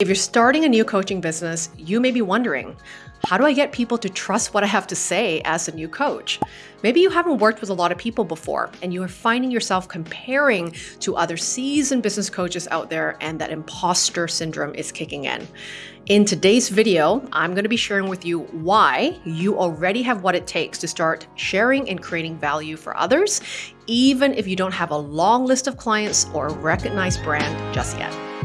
If you're starting a new coaching business, you may be wondering, how do I get people to trust what I have to say as a new coach? Maybe you haven't worked with a lot of people before and you are finding yourself comparing to other seasoned business coaches out there and that imposter syndrome is kicking in. In today's video, I'm going to be sharing with you why you already have what it takes to start sharing and creating value for others, even if you don't have a long list of clients or a recognized brand just yet.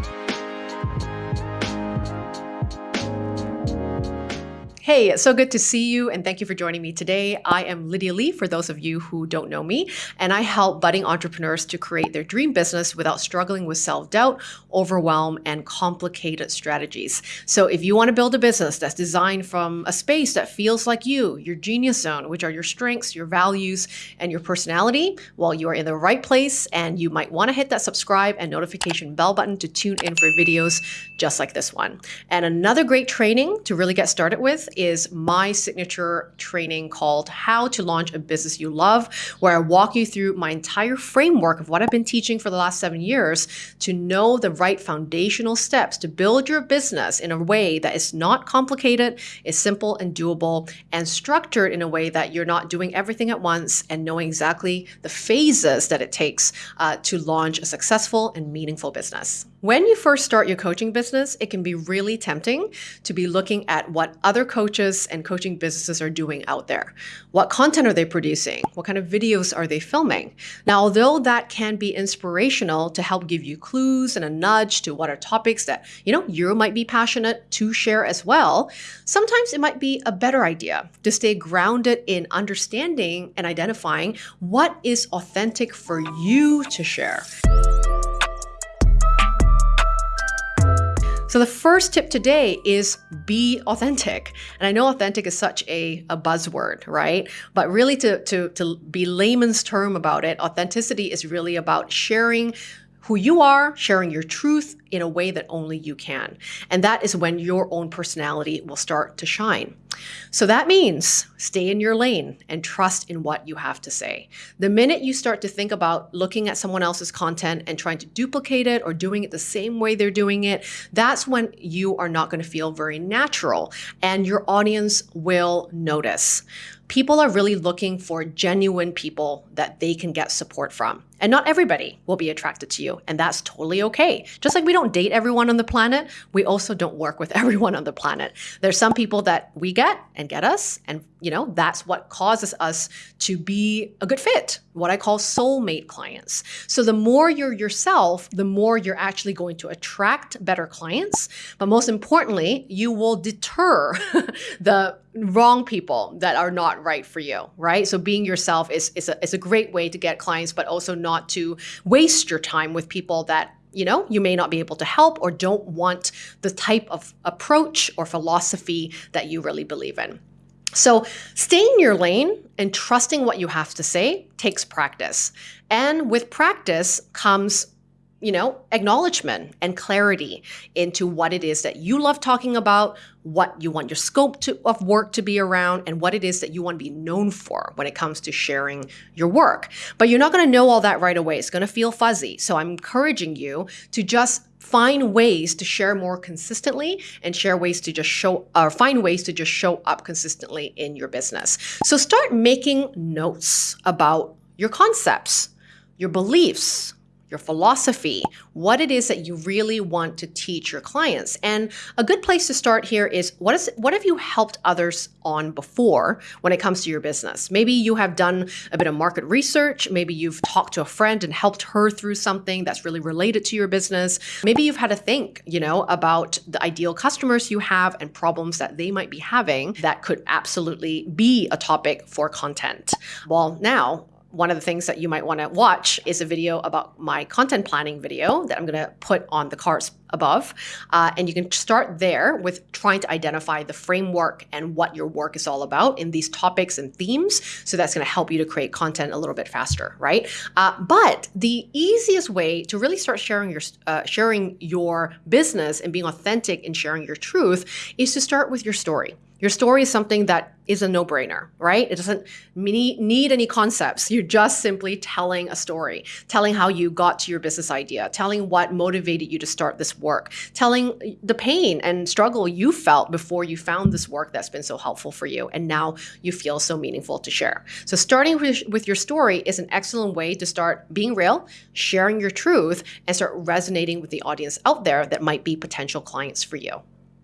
Hey, it's so good to see you and thank you for joining me today. I am Lydia Lee for those of you who don't know me, and I help budding entrepreneurs to create their dream business without struggling with self-doubt, overwhelm, and complicated strategies. So if you want to build a business that's designed from a space that feels like you, your genius zone, which are your strengths, your values, and your personality, well, you are in the right place and you might want to hit that subscribe and notification bell button to tune in for videos just like this one. And another great training to really get started with is my signature training called How to Launch a Business You Love, where I walk you through my entire framework of what I've been teaching for the last seven years to know the right foundational steps to build your business in a way that is not complicated, is simple and doable, and structured in a way that you're not doing everything at once and knowing exactly the phases that it takes uh, to launch a successful and meaningful business. When you first start your coaching business, it can be really tempting to be looking at what other coaches and coaching businesses are doing out there. What content are they producing? What kind of videos are they filming? Now, although that can be inspirational to help give you clues and a nudge to what are topics that, you know, you might be passionate to share as well, sometimes it might be a better idea to stay grounded in understanding and identifying what is authentic for you to share. So the first tip today is be authentic. And I know authentic is such a, a buzzword, right? But really to, to, to be layman's term about it, authenticity is really about sharing who you are, sharing your truth in a way that only you can. And that is when your own personality will start to shine. So that means stay in your lane and trust in what you have to say. The minute you start to think about looking at someone else's content and trying to duplicate it or doing it the same way they're doing it, that's when you are not going to feel very natural and your audience will notice. People are really looking for genuine people that they can get support from. And not everybody will be attracted to you, and that's totally okay. Just like we don't date everyone on the planet, we also don't work with everyone on the planet. There's some people that we get and get us, and you know, that's what causes us to be a good fit, what I call soulmate clients. So the more you're yourself, the more you're actually going to attract better clients. But most importantly, you will deter the wrong people that are not right for you, right? So being yourself is, is, a, is a great way to get clients, but also not to waste your time with people that you know, you may not be able to help or don't want the type of approach or philosophy that you really believe in. So staying in your lane and trusting what you have to say takes practice. And with practice comes you know, acknowledgement and clarity into what it is that you love talking about, what you want your scope to, of work to be around, and what it is that you want to be known for when it comes to sharing your work. But you're not going to know all that right away. It's going to feel fuzzy. So I'm encouraging you to just find ways to share more consistently and share ways to just show or find ways to just show up consistently in your business. So start making notes about your concepts, your beliefs, your philosophy, what it is that you really want to teach your clients. And a good place to start here is what is what have you helped others on before when it comes to your business? Maybe you have done a bit of market research, maybe you've talked to a friend and helped her through something that's really related to your business. Maybe you've had to think, you know, about the ideal customers you have and problems that they might be having that could absolutely be a topic for content. Well, now one of the things that you might want to watch is a video about my content planning video that I'm going to put on the cards above. Uh, and you can start there with trying to identify the framework and what your work is all about in these topics and themes. So that's going to help you to create content a little bit faster, right? Uh, but the easiest way to really start sharing your uh, sharing your business and being authentic and sharing your truth is to start with your story. Your story is something that is a no-brainer, right? It doesn't need any concepts. You're just simply telling a story, telling how you got to your business idea, telling what motivated you to start this work, telling the pain and struggle you felt before you found this work that's been so helpful for you, and now you feel so meaningful to share. So, starting with, with your story is an excellent way to start being real, sharing your truth, and start resonating with the audience out there that might be potential clients for you.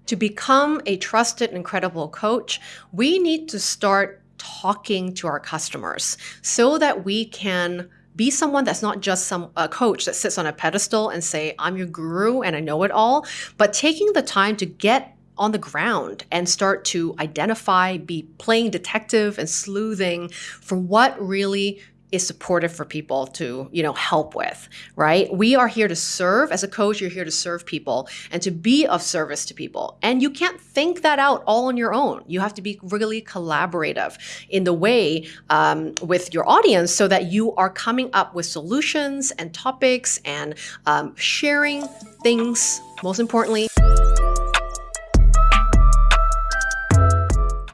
To become a trusted and credible coach, we need to start talking to our customers so that we can be someone that's not just some a coach that sits on a pedestal and say i'm your guru and i know it all but taking the time to get on the ground and start to identify be playing detective and sleuthing for what really is supportive for people to you know help with right? We are here to serve. As a coach you're here to serve people and to be of service to people. And you can't think that out all on your own. You have to be really collaborative in the way um, with your audience so that you are coming up with solutions and topics and um, sharing things most importantly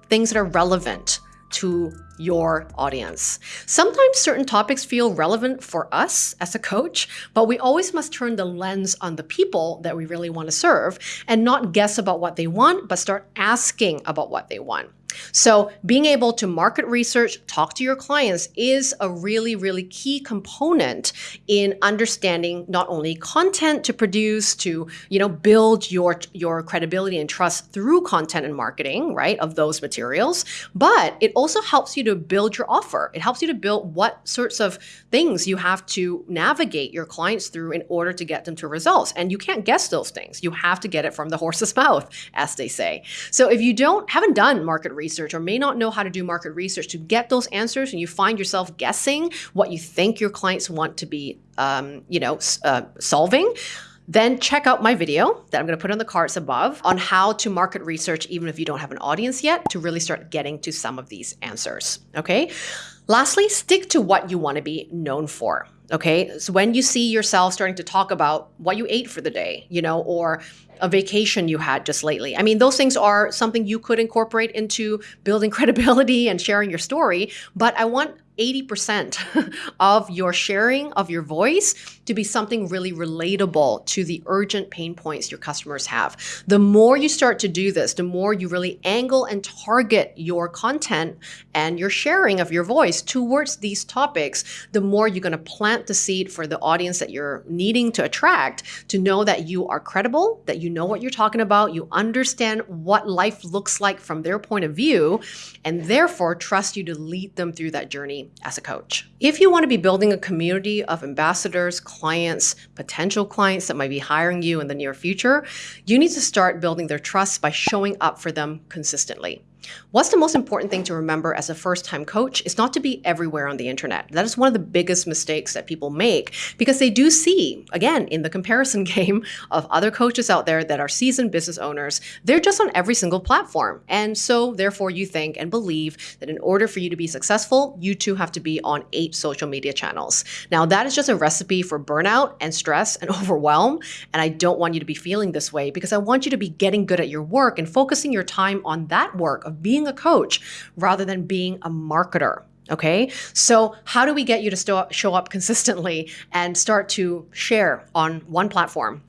things that are relevant to your audience. Sometimes certain topics feel relevant for us as a coach, but we always must turn the lens on the people that we really want to serve and not guess about what they want, but start asking about what they want. So, being able to market research, talk to your clients is a really, really key component in understanding not only content to produce, to you know build your your credibility and trust through content and marketing, right, of those materials, but it also helps you to build your offer. It helps you to build what sorts of things you have to navigate your clients through in order to get them to results. And you can't guess those things. You have to get it from the horse's mouth, as they say. So if you don't haven't done market research research or may not know how to do market research to get those answers and you find yourself guessing what you think your clients want to be um, you know uh, solving then check out my video that I'm going to put on the cards above on how to market research even if you don't have an audience yet to really start getting to some of these answers. Okay. Lastly, stick to what you want to be known for. Okay. So when you see yourself starting to talk about what you ate for the day, you know, or a vacation you had just lately. I mean, those things are something you could incorporate into building credibility and sharing your story. But I want 80% of your sharing of your voice to be something really relatable to the urgent pain points your customers have. The more you start to do this, the more you really angle and target your content and your sharing of your voice towards these topics, the more you're going to plant the seed for the audience that you're needing to attract to know that you are credible, that you know what you're talking about, you understand what life looks like from their point of view, and therefore trust you to lead them through that journey as a coach. If you want to be building a community of ambassadors, clients, potential clients that might be hiring you in the near future, you need to start building their trust by showing up for them consistently. What's the most important thing to remember as a first time coach is not to be everywhere on the internet. That is one of the biggest mistakes that people make because they do see, again, in the comparison game of other coaches out there that are seasoned business owners, they're just on every single platform. And so, therefore, you think and believe that in order for you to be successful, you too have to be on eight social media channels. Now, that is just a recipe for burnout and stress and overwhelm. And I don't want you to be feeling this way because I want you to be getting good at your work and focusing your time on that work of being a coach rather than being a marketer. Okay. So, how do we get you to show up consistently and start to share on one platform?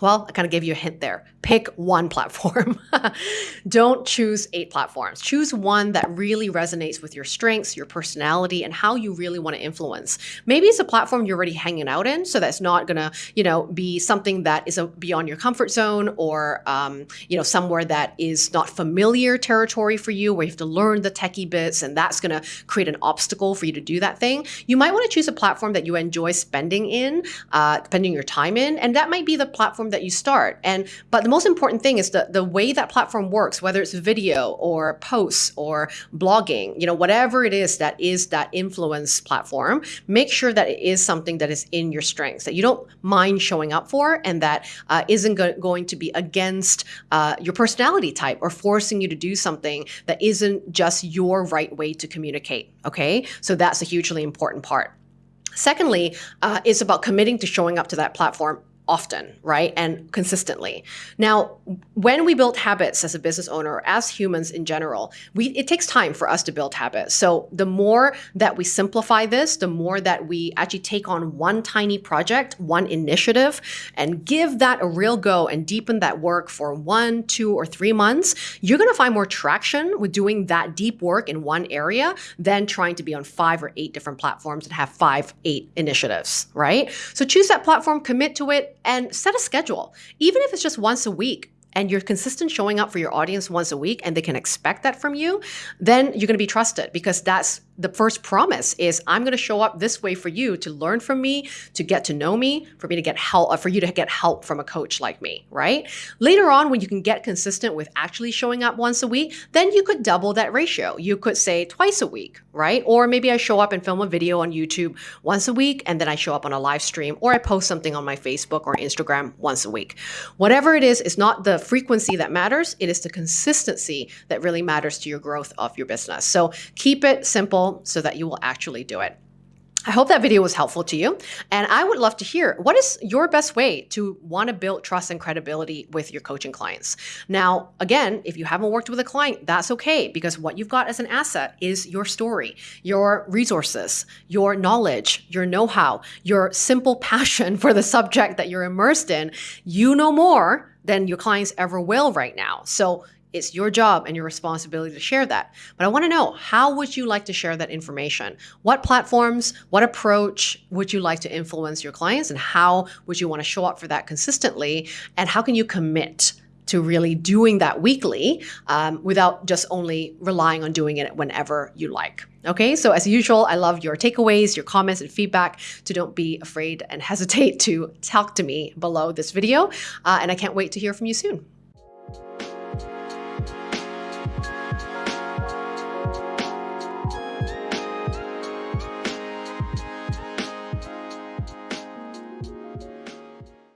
Well, I kind of gave you a hint there pick one platform. Don't choose eight platforms. Choose one that really resonates with your strengths, your personality, and how you really want to influence. Maybe it's a platform you're already hanging out in, so that's not gonna, you know, be something that is a, beyond your comfort zone or, um, you know, somewhere that is not familiar territory for you, where you have to learn the techie bits, and that's gonna create an obstacle for you to do that thing. You might want to choose a platform that you enjoy spending in, uh, spending your time in, and that might be the platform that you start. And but the most important thing is the, the way that platform works, whether it's video or posts or blogging, you know, whatever it is that is that influence platform, make sure that it is something that is in your strengths, that you don't mind showing up for, and that uh, not go- going to be against uh, your personality type or forcing you to do something that isn't just your right way to communicate. Okay. So that's a hugely important part. Secondly, uh, it's about committing to showing up to that platform often, right? And consistently. Now, when we build habits as a business owner as humans in general, we it takes time for us to build habits. So the more that we simplify this, the more that we actually take on one tiny project, one initiative, and give that a real go and deepen that work for one, two, or three months, you're gonna find more traction with doing that deep work in one area than trying to be on five or eight different platforms and have five, eight initiatives, right? So choose that platform, commit to it, and set a schedule. Even if it's just once a week, and you're consistent showing up for your audience once a week and they can expect that from you, then you're going to be trusted because that's the first promise is I'm going to show up this way for you to learn from me, to get to know me, for me to get help, uh, for you to get help from a coach like me, right? Later on, when you can get consistent with actually showing up once a week, then you could double that ratio. You could say twice a week, right? Or maybe I show up and film a video on YouTube once a week, and then I show up on a live stream, or I post something on my Facebook or Instagram once a week. Whatever it is, it's not the frequency that matters, it is the consistency that really matters to your growth of your business. So keep it simple so that you will actually do it. I hope that video was helpful to you. And I would love to hear what is your best way to want to build trust and credibility with your coaching clients. Now, again, if you haven't worked with a client, that's okay because what you've got as an asset is your story, your resources, your knowledge, your know how, your simple passion for the subject that you're immersed in. You know more than your clients ever will right now. So it's your job and your responsibility to share that. But I want to know how would you like to share that information? What platforms, what approach would you like to influence your clients and how would you want to show up for that consistently? And how can you commit to really doing that weekly um, without just only relying on doing it whenever you like. Okay, so as usual, I love your takeaways, your comments, and feedback. So don't be afraid and hesitate to talk to me below this video. Uh, and I can't wait to hear from you soon.